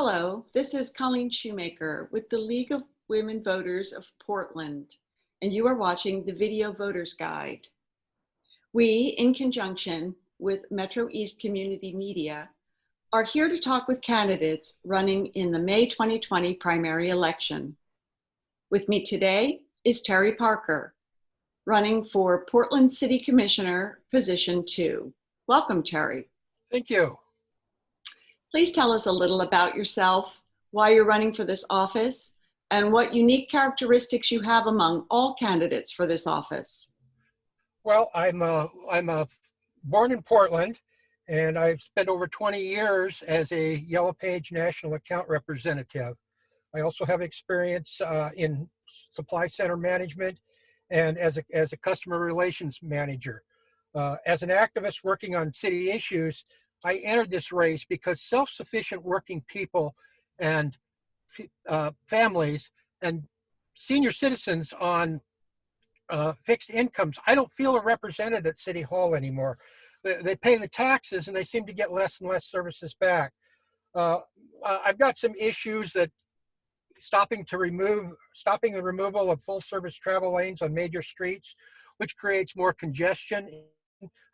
Hello, this is Colleen Shoemaker with the League of Women Voters of Portland, and you are watching the Video Voters Guide. We, in conjunction with Metro East Community Media, are here to talk with candidates running in the May 2020 primary election. With me today is Terry Parker, running for Portland City Commissioner, position two. Welcome, Terry. Thank you. Please tell us a little about yourself, why you're running for this office, and what unique characteristics you have among all candidates for this office. Well, I'm a, I'm a born in Portland, and I've spent over 20 years as a Yellow Page National Account Representative. I also have experience uh, in supply center management and as a, as a customer relations manager. Uh, as an activist working on city issues, I entered this race because self-sufficient working people and uh, families and senior citizens on uh, fixed incomes, I don't feel are represented at City Hall anymore. They, they, pay the taxes and they seem to get less and less services back. Uh, I've got some issues that stopping to remove, stopping the removal of full service travel lanes on major streets, which creates more congestion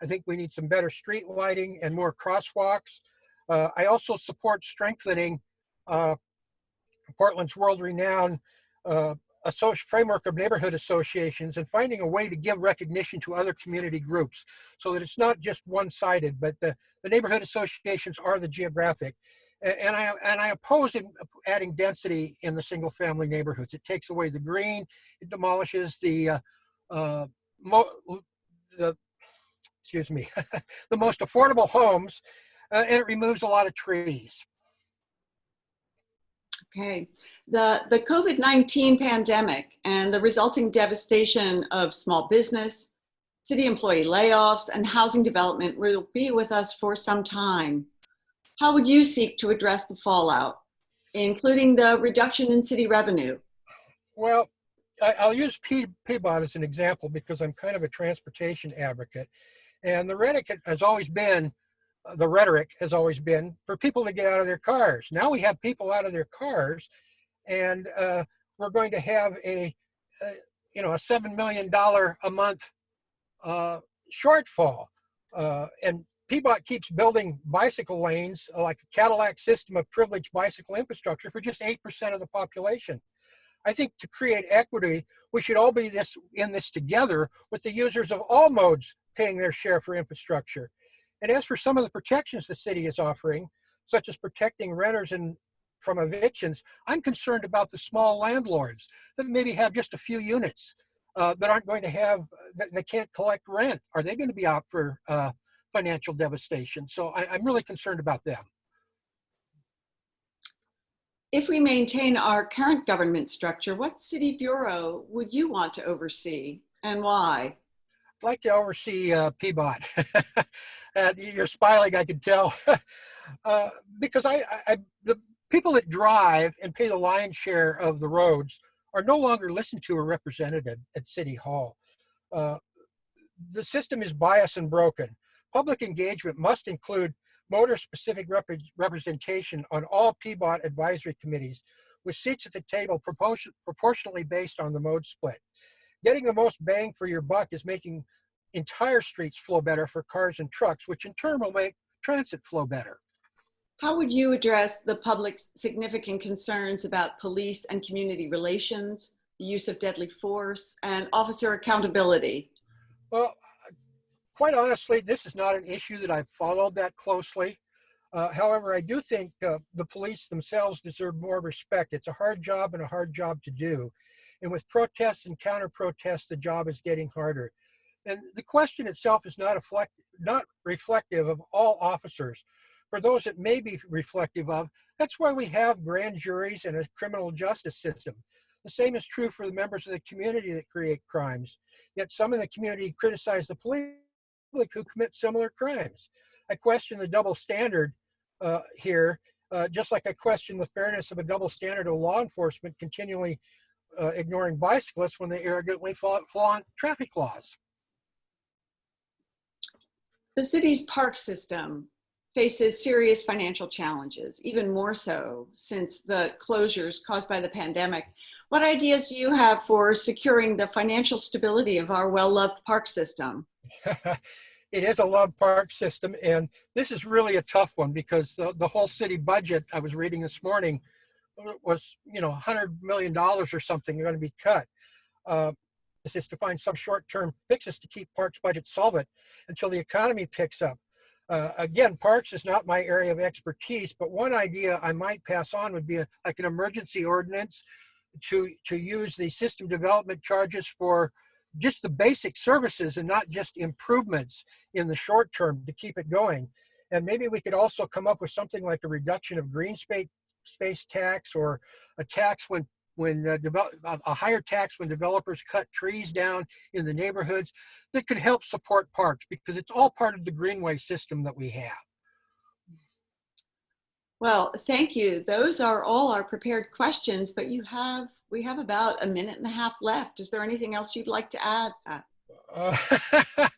I think we need some better street lighting and more crosswalks. Uh, I also support strengthening uh, Portland's world-renowned uh, framework of neighborhood associations and finding a way to give recognition to other community groups so that it's not just one-sided, but the, the neighborhood associations are the geographic. And, and, I, and I oppose adding density in the single family neighborhoods. It takes away the green, it demolishes the, uh, uh, the excuse me, the most affordable homes, uh, and it removes a lot of trees. Okay, the, the COVID-19 pandemic and the resulting devastation of small business, city employee layoffs, and housing development will be with us for some time. How would you seek to address the fallout, including the reduction in city revenue? Well, I, will use P, PBOT as an example because I'm kind of a transportation advocate. And the rhetoric has always been, uh, the rhetoric has always been for people to get out of their cars. Now we have people out of their cars and uh, we're going to have a, a, you know, a $7 million a month uh, shortfall. Uh, and PBOT keeps building bicycle lanes like a Cadillac system of privileged bicycle infrastructure for just 8% of the population. I think to create equity, we should all be this in this together with the users of all modes paying their share for infrastructure. And as for some of the protections the city is offering, such as protecting renters and from evictions, I'm concerned about the small landlords that maybe have just a few units uh, that aren't going to have, that they can't collect rent. Are they going to be out for uh, financial devastation? So I, I'm really concerned about them. If we maintain our current government structure, what city bureau would you want to oversee and why? Like to oversee uh, PBOT. and you're smiling, I can tell. uh, because I, I, the people that drive and pay the lion's share of the roads are no longer listened to or represented at City Hall. Uh, the system is biased and broken. Public engagement must include motor-specific rep representation on all PBOT advisory committees with seats at the table proportion proportionally based on the mode split getting the most bang for your buck is making entire streets flow better for cars and trucks, which in turn will make transit flow better. How would you address the public's significant concerns about police and community relations, the use of deadly force, and officer accountability? Well, quite honestly, this is not an issue that I've followed that closely. Uh, however, I do think uh, the police themselves deserve more respect. It's a hard job and a hard job to do. And with protests and counter protests, the job is getting harder. And the question itself is not, reflect, not reflective of all officers. For those it may be reflective of, that's why we have grand juries and a criminal justice system. The same is true for the members of the community that create crimes. Yet some in the community criticize the police who commit similar crimes. I question the double standard uh, here, uh, just like I question the fairness of a double standard of law enforcement continually uh, ignoring bicyclists when they arrogantly flaunt traffic laws. The city's park system faces serious financial challenges, even more so since the closures caused by the pandemic. What ideas do you have for securing the financial stability of our well-loved park system? it is a loved park system, and this is really a tough one because the, the whole city budget I was reading this morning was, you know, $100 million or something are going to be cut. Uh, this is to find some short-term fixes to keep parks budget solvent until the economy picks up. Uh, again, parks is not my area of expertise, but one idea I might pass on would be a, like an emergency ordinance to, to use the system development charges for just the basic services and not just improvements in the short term to keep it going. And maybe we could also come up with something like a reduction of green space, space tax or a tax when when uh, a higher tax when developers cut trees down in the neighborhoods that could help support parks because it's all part of the greenway system that we have. Well, thank you. Those are all our prepared questions, but you have, we have about a minute and a half left. Is there anything else you'd like to add? Uh,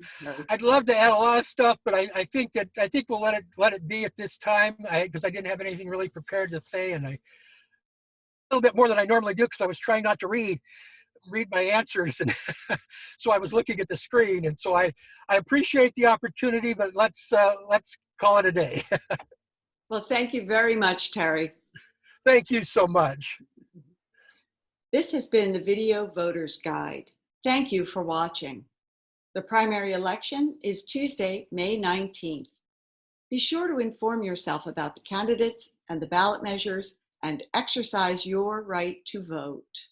I'd love to add a lot of stuff, but I, I, think that I think we'll let it let it be at this time because I, I, didn't have anything really prepared to say, and I a little bit more than I normally do because I was trying not to read read my answers and so I was looking at the screen and so I I appreciate the opportunity but let's uh, let's call it a day. well thank you very much Terry. Thank you so much. This has been the Video Voters Guide. Thank you for watching. The primary election is Tuesday, May 19th. Be sure to inform yourself about the candidates and the ballot measures and exercise your right to vote.